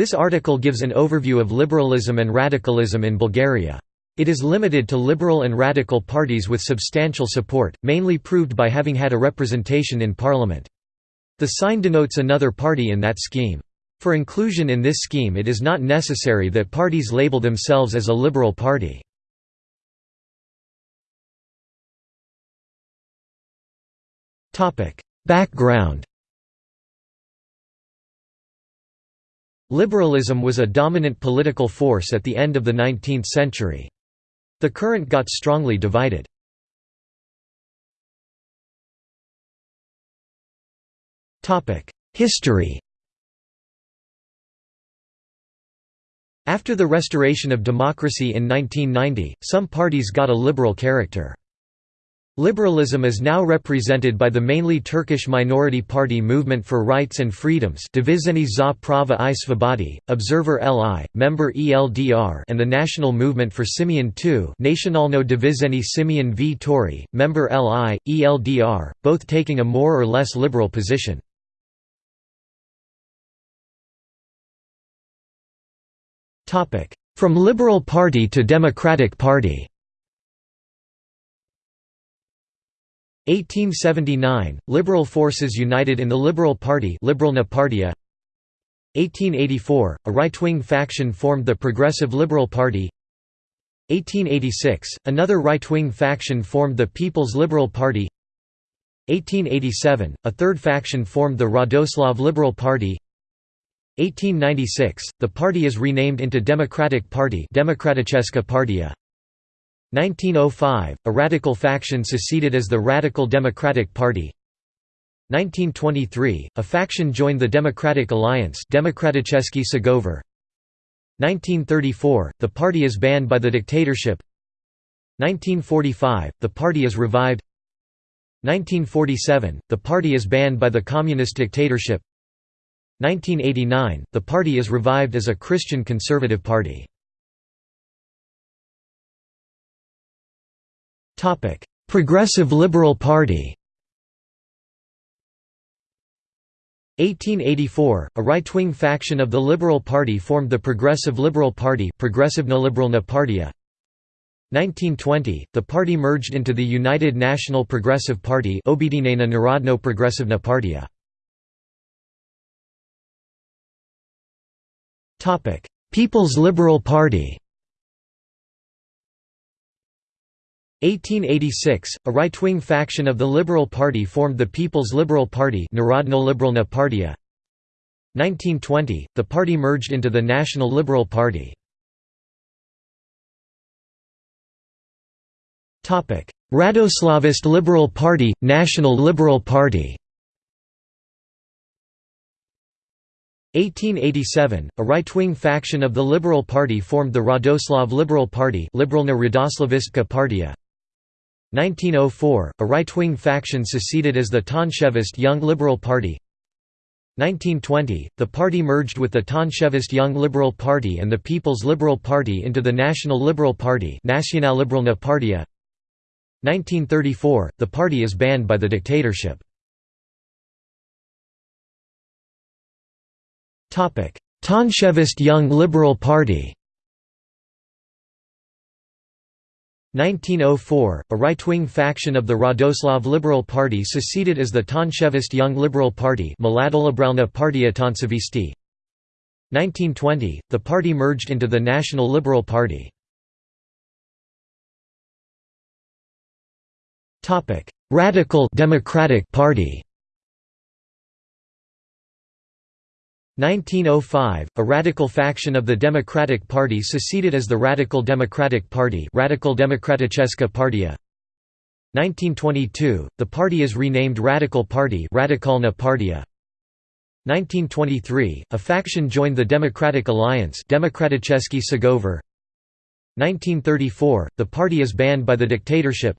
This article gives an overview of liberalism and radicalism in Bulgaria. It is limited to liberal and radical parties with substantial support, mainly proved by having had a representation in parliament. The sign denotes another party in that scheme. For inclusion in this scheme it is not necessary that parties label themselves as a liberal party. Background Liberalism was a dominant political force at the end of the 19th century. The current got strongly divided. History After the restoration of democracy in 1990, some parties got a liberal character. Liberalism is now represented by the mainly Turkish minority party Movement for Rights and Freedoms Dvizhenie za Prava i Svobodi, Observer Li, Member ELDR and the National Movement for Simeon II Nacionalno Dvizhenie Simeon Vtori, Member Li, ELDR, both taking a more or less liberal position. From Liberal Party to Democratic Party 1879 – Liberal forces united in the Liberal Party 1884 – A right-wing faction formed the Progressive Liberal Party. 1886 – Another right-wing faction formed the People's Liberal Party. 1887 – A third faction formed the Radoslav Liberal Party. 1896 – The party is renamed into Democratic Party Demokraticheska Partia 1905 – A radical faction seceded as the Radical Democratic Party. 1923 – A faction joined the Democratic Alliance Demokraticheski Sgovor 1934 – The party is banned by the dictatorship. 1945 – The party is revived. 1947 – The party is banned by the communist dictatorship. 1989 – The party is revived as a Christian conservative party Progressive Liberal Party 1884, a right-wing faction of the Liberal Party formed the Progressive Liberal Party Progressivna Liberalna Partia. 1920, the party merged into the United National Progressive Party Objedinena Narodno Progressivna Partia. People's Liberal Party 1886, a right-wing faction of the Liberal Party formed the People's Liberal Party Narodno Partia. 1920, the party merged into the National Liberal Party. Radoslavist Liberal Party, National Liberal Party 1887, a right-wing faction of the Liberal Party formed the Radoslav Liberal Party Liberalna Radoslavistka Partia. 1904, a right-wing faction seceded as the Tonchevist Young Liberal Party. 1920, the party merged with the Tonchevist Young Liberal Party and the People's Liberal Party into the National Liberal Party 1934, the party is banned by the dictatorship. Tonchevist Young Liberal Party 1904, a right-wing faction of the Radoslav Liberal Party seceded as the Tonchevist Young Liberal Party 1920, the party merged into the National Liberal Party. Radical Democratic Party 1905, a radical faction of the Democratic Party seceded as the Radical Democratic Party Radical Demokraticheska Partia. 1922, the party is renamed Radical Party Radikalna Partia. 1923, a faction joined the Democratic Alliance Demokraticheski Sgovor. 1934, the party is banned by the dictatorship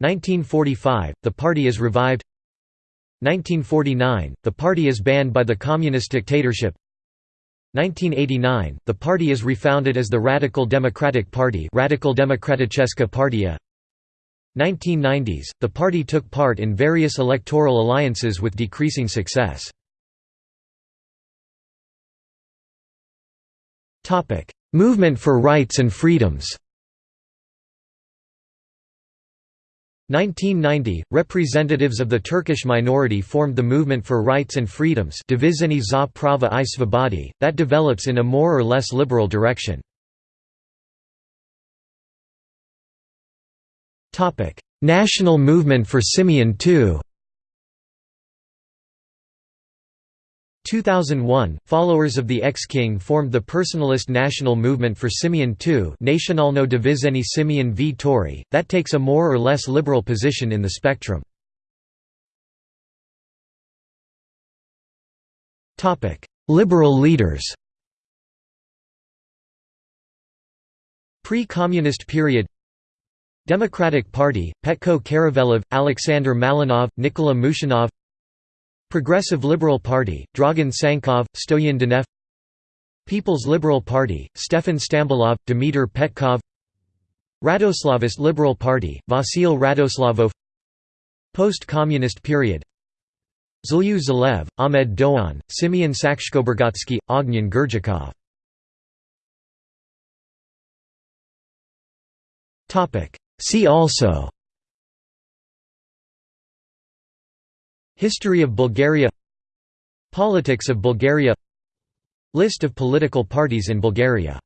1945, the party is revived 1949, the party is banned by the communist dictatorship. 1989, the party is refounded as the Radical Democratic Party Radical Demokraticheska Partia. 1990s, the party took part in various electoral alliances with decreasing success. Movement for rights and freedoms 1990, representatives of the Turkish minority formed the Movement for Rights and Freedoms Dvizhenie za Prava i Svobodi, that develops in a more or less liberal direction. National Movement for Simeon II 2001, followers of the ex-king formed the personalist national movement for Simeon II Nacionalno Dvizhenie Simeon v Tori, that takes a more or less liberal position in the spectrum. Liberal leaders Pre-communist period Democratic Party, Petko Karavelov, Alexander Malinov, Nikola Mushanov Progressive Liberal Party, Dragan Tsankov, Stoyan Danev People's Liberal Party, Stefan Stambolov, Dimitar Petkov Radoslavist Liberal Party, Vasil Radoslavov Post-Communist period Zhelyu Zhelev, Ahmed Dogan, Simeon Sakskoburggotski, Ognyan Gerdzhikov. See also History of Bulgaria Politics of Bulgaria List of political parties in Bulgaria